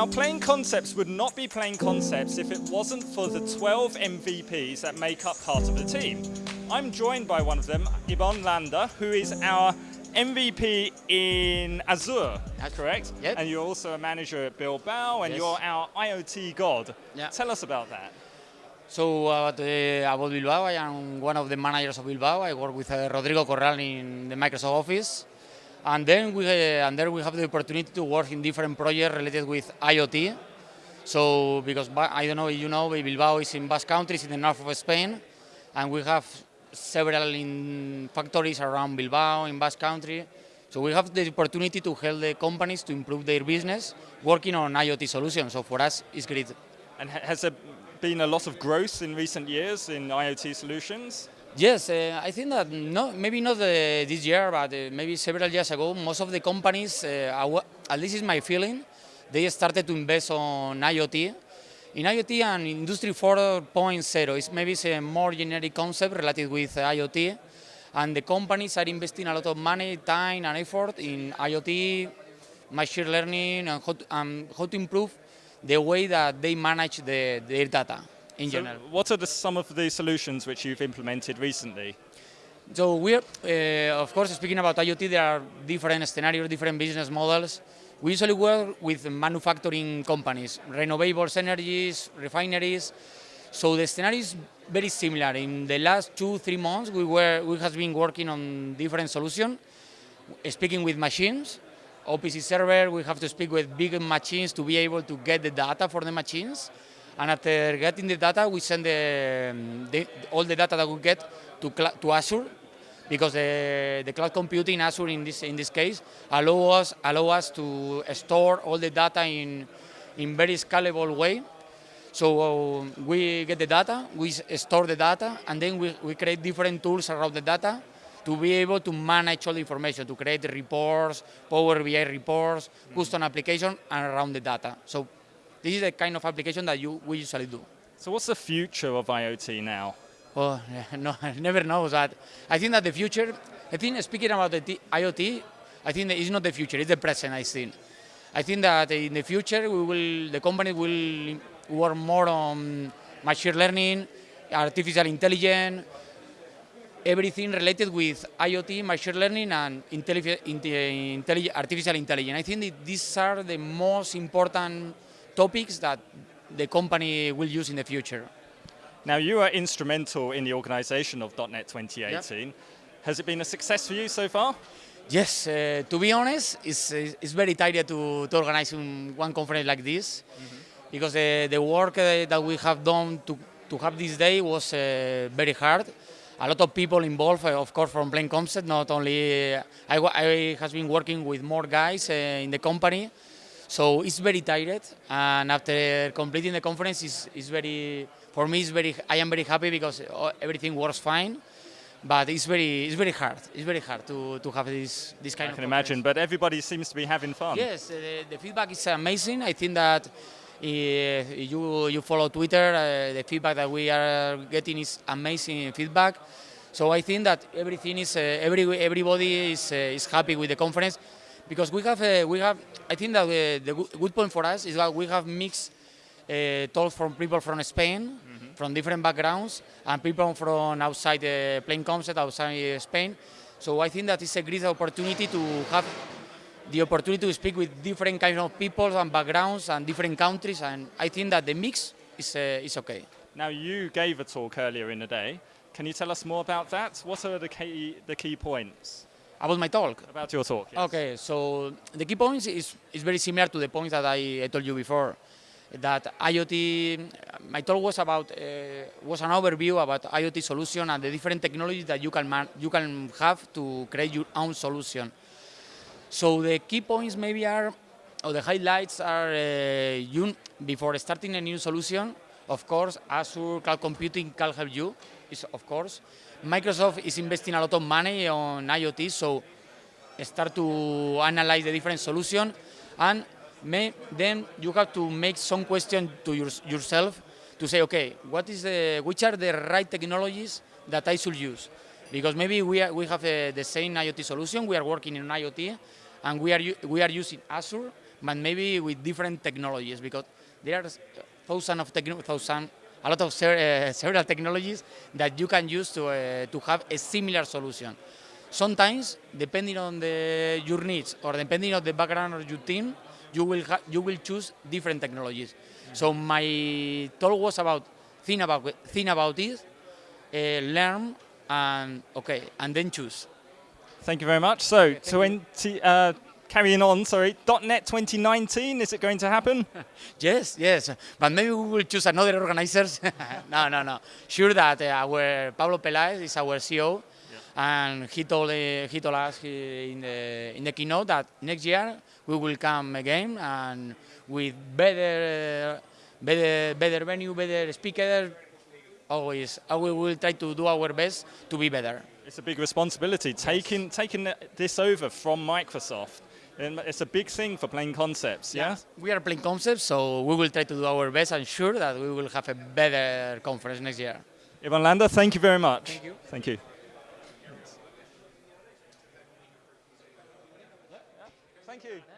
Now, Plain Concepts would not be Plain Concepts if it wasn't for the 12 MVPs that make up part of the team. I'm joined by one of them, Ibon Landa, who is our MVP in Azure, That's correct? Yep. And you're also a manager at Bilbao, and Yes. you're our IoT god. Yeah. Tell us about that. So about, uh, about Bilbao, I am one of the managers of Bilbao. I work with uh, Rodrigo Corral in the Microsoft Office. And then we, uh, and there we have the opportunity to work in different projects related with IoT. So because I don't know you know, Bilbao is in Basque Country, it's in the north of Spain, and we have several in factories around Bilbao in Basque Country. So we have the opportunity to help the companies to improve their business working on IoT solutions. So for us, it's great. And has there been a lot of growth in recent years in IoT solutions? Yes, uh, I think that no, maybe not uh, this year, but uh, maybe several years ago, most of the companies, uh, at least is my feeling, they started to invest on IoT. In IoT and Industry 4.0, it's maybe it's a more generic concept related with IoT, and the companies are investing a lot of money, time, and effort in IoT, machine learning, and how to, um, how to improve the way that they manage the, their data in So general. what are the, some of the solutions which you've implemented recently? So we're, uh, of course, speaking about IoT, there are different scenarios, different business models. We usually work with manufacturing companies, renewables energies, refineries. So the scenario is very similar. In the last two, three months, we were we have been working on different solutions, speaking with machines, OPC server. We have to speak with big machines to be able to get the data for the machines. And after getting the data, we send the, the, all the data that we get to, to Azure because the, the cloud computing Azure in this in this case allow us allow us to store all the data in in very scalable way. So uh, we get the data, we store the data, and then we, we create different tools around the data to be able to manage all the information, to create reports, Power BI reports, custom application, and around the data. So this is the kind of application that you we usually do. So what's the future of IoT now? Oh, no, I never know that. I think that the future, I think speaking about the IoT, I think that it's not the future, it's the present, I think. I think that in the future, we will, the company will work more on machine learning, artificial intelligence, everything related with IoT, machine learning, and intelli- intelli- artificial intelligence. I think that these are the most important topics that the company will use in the future. Now you are instrumental in the organisation of .NET 2018. Has it been a success for you so far? Yes, uh, to be honest, it's, it's very tired to, to organize one conference like this because the, the work uh, that we have done to, to have this day was uh, very hard. A lot of people involved, uh, of course, from Plain Concept, not only, uh, I, I has been working with more guys uh, in the company, so it's very tired. And after completing the conference, it's, it's very, for me, it's very, I am very happy because uh, everything works fine but it's very it's very hard. It's very hard to, to have this this kind I of. can imagine, but everybody seems to be having fun. Yes, uh, the, the feedback is amazing. I think that if you you follow Twitter, uh, the feedback that we are getting is amazing feedback. So I think that everything is uh, every everybody is uh, is happy with the conference because we have uh, we have. I think that uh, the good- point for us is that we have mixed uh, talks from people from Spain, from different backgrounds, and people from outside the plain concept, outside uh, Spain. So I think that it's a great opportunity to have the opportunity to speak with different kinds of people and backgrounds and different countries, and I think that the mix is, uh, is okay. Now you gave a talk earlier in the day. Can you tell us more about that? What are the key the key points About my talk, about your talk? yes? Okay, so the key points is, is very similar to the points that I, I told you before. That IoT, my talk was about uh, was an overview about IoT solution and the different technologies that you can man, you can have to create your own solution. So the key points maybe are, or the highlights are, uh, you, before starting a new solution, of course, Azure Cloud Computing can help you, is of course. Microsoft is investing a lot of money on IoT, so start to analyze the different solution, and may, then you have to make some question to your, yourself to say, okay, what is the, which are the right technologies that I should use? Because maybe we, are, we have uh, the same IoT solution, we are working in IoT, and we are, we are using Azure, but maybe with different technologies because there are thousands of techno- thousand, a lot of ser- uh, several technologies that you can use to uh, to have a similar solution. Sometimes, depending on the, your needs or depending on the background of your team, you will ha- you will choose different technologies. So my talk was about think about think about it, uh, learn, and okay, and then choose. Thank you very much. So, 20, uh, carrying on, sorry, .NET 2019, is it going to happen? Yes, yes, but maybe we will choose another organizers. no, no, no. Sure that uh, our Pablo Peláez is our CEO, and he told uh, he told us he- in the in the keynote that next year we will come again and with better uh, better better venue, better speaker. Always, uh, we will try to do our best to be better. It's a big responsibility, taking, taking this over from Microsoft. And It's a big thing for Plain Concepts, yeah? We are Plain Concepts, so we will try to do our best. and sure that we will have a better conference next year. Ibon Landa, thank you very much. Thank you. Thank you. Thank you. Thanks.